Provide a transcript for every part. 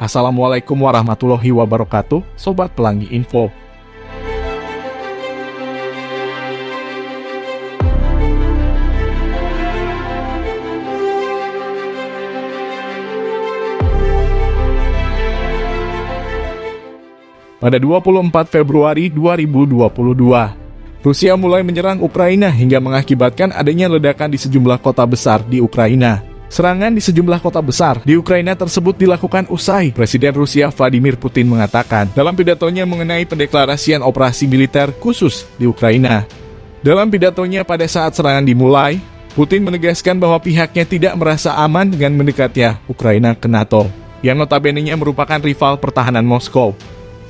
Assalamualaikum warahmatullahi wabarakatuh, Sobat Pelangi Info. Pada 24 Februari 2022, Rusia mulai menyerang Ukraina hingga mengakibatkan adanya ledakan di sejumlah kota besar di Ukraina. Serangan di sejumlah kota besar di Ukraina tersebut dilakukan usai Presiden Rusia Vladimir Putin mengatakan dalam pidatonya mengenai pendeklarasian operasi militer khusus di Ukraina. Dalam pidatonya pada saat serangan dimulai, Putin menegaskan bahwa pihaknya tidak merasa aman dengan mendekatnya Ukraina ke NATO, yang notabene-nya merupakan rival pertahanan Moskow.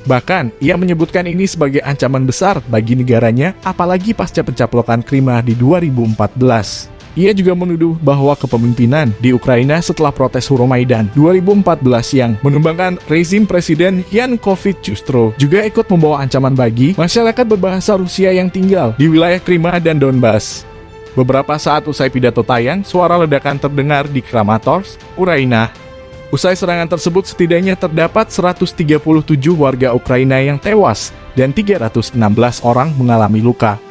Bahkan, ia menyebutkan ini sebagai ancaman besar bagi negaranya, apalagi pasca pencaplokan Krima di 2014. Ia juga menuduh bahwa kepemimpinan di Ukraina setelah protes Euromaidan 2014 yang menumbangkan rezim Presiden Yanukovych justru juga ikut membawa ancaman bagi masyarakat berbahasa Rusia yang tinggal di wilayah Krima dan Donbas. Beberapa saat usai pidato tayang, suara ledakan terdengar di Kramatorsk, Ukraina, Usai serangan tersebut setidaknya terdapat 137 warga Ukraina yang tewas dan 316 orang mengalami luka.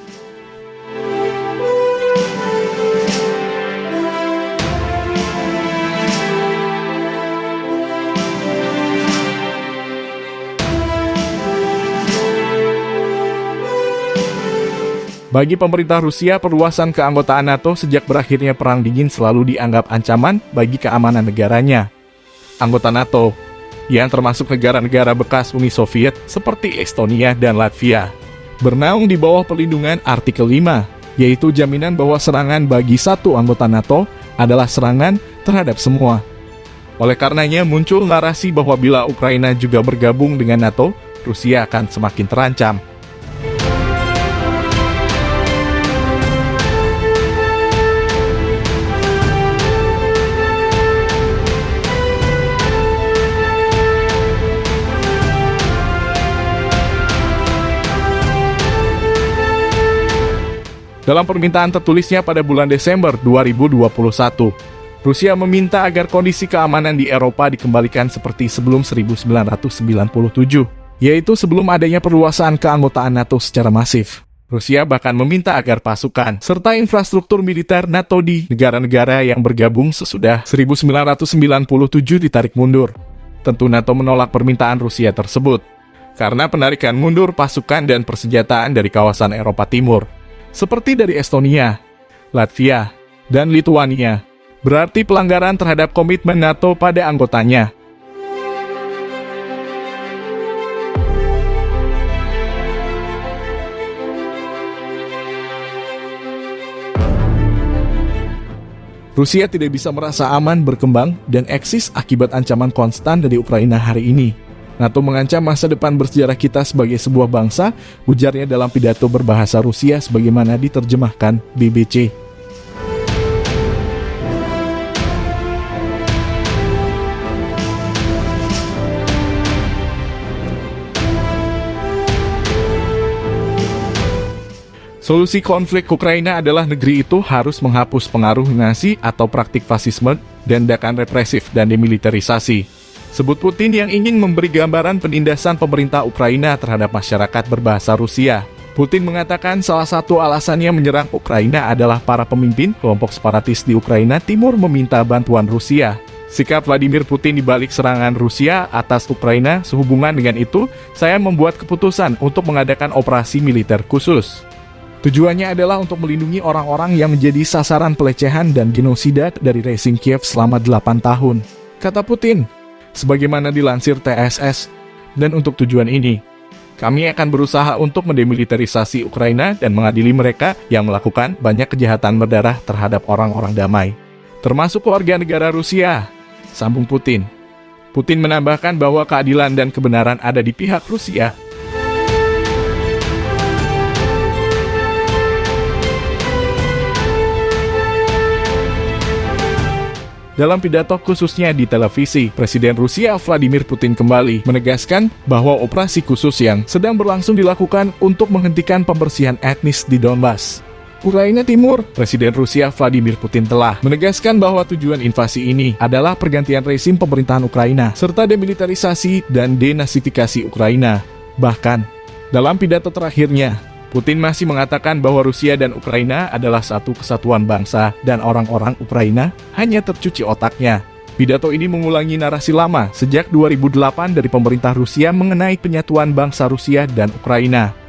Bagi pemerintah Rusia, perluasan keanggotaan NATO sejak berakhirnya Perang Dingin selalu dianggap ancaman bagi keamanan negaranya anggota NATO, yang termasuk negara-negara bekas Uni Soviet seperti Estonia dan Latvia. Bernaung di bawah perlindungan artikel 5, yaitu jaminan bahwa serangan bagi satu anggota NATO adalah serangan terhadap semua. Oleh karenanya muncul narasi bahwa bila Ukraina juga bergabung dengan NATO, Rusia akan semakin terancam. Dalam permintaan tertulisnya pada bulan Desember 2021, Rusia meminta agar kondisi keamanan di Eropa dikembalikan seperti sebelum 1997, yaitu sebelum adanya perluasan keanggotaan NATO secara masif. Rusia bahkan meminta agar pasukan serta infrastruktur militer NATO di negara-negara yang bergabung sesudah 1997 ditarik mundur. Tentu NATO menolak permintaan Rusia tersebut karena penarikan mundur pasukan dan persenjataan dari kawasan Eropa Timur seperti dari Estonia, Latvia, dan Lituania, berarti pelanggaran terhadap komitmen NATO pada anggotanya. Rusia tidak bisa merasa aman berkembang dan eksis akibat ancaman konstan dari Ukraina hari ini. NATO mengancam masa depan bersejarah kita sebagai sebuah bangsa, ujarnya dalam pidato berbahasa Rusia sebagaimana diterjemahkan BBC. Solusi konflik Ukraina adalah negeri itu harus menghapus pengaruh Nazi atau praktik fasisme dan tindakan represif dan demilitarisasi. Sebut Putin yang ingin memberi gambaran penindasan pemerintah Ukraina terhadap masyarakat berbahasa Rusia. Putin mengatakan salah satu alasannya menyerang Ukraina adalah para pemimpin kelompok separatis di Ukraina Timur meminta bantuan Rusia. Sikap Vladimir Putin di balik serangan Rusia atas Ukraina sehubungan dengan itu, saya membuat keputusan untuk mengadakan operasi militer khusus. Tujuannya adalah untuk melindungi orang-orang yang menjadi sasaran pelecehan dan genosida dari rezim Kiev selama 8 tahun. Kata Putin, sebagaimana dilansir TSS. Dan untuk tujuan ini, kami akan berusaha untuk mendemilitarisasi Ukraina dan mengadili mereka yang melakukan banyak kejahatan berdarah terhadap orang-orang damai, termasuk warga negara Rusia, sambung Putin. Putin menambahkan bahwa keadilan dan kebenaran ada di pihak Rusia Dalam pidato khususnya di televisi, Presiden Rusia Vladimir Putin kembali menegaskan bahwa operasi khusus yang sedang berlangsung dilakukan untuk menghentikan pembersihan etnis di Donbas. Ukraina Timur, Presiden Rusia Vladimir Putin telah menegaskan bahwa tujuan invasi ini adalah pergantian rezim pemerintahan Ukraina, serta demilitarisasi dan denasifikasi Ukraina. Bahkan, dalam pidato terakhirnya, Putin masih mengatakan bahwa Rusia dan Ukraina adalah satu kesatuan bangsa dan orang-orang Ukraina hanya tercuci otaknya. Pidato ini mengulangi narasi lama sejak 2008 dari pemerintah Rusia mengenai penyatuan bangsa Rusia dan Ukraina.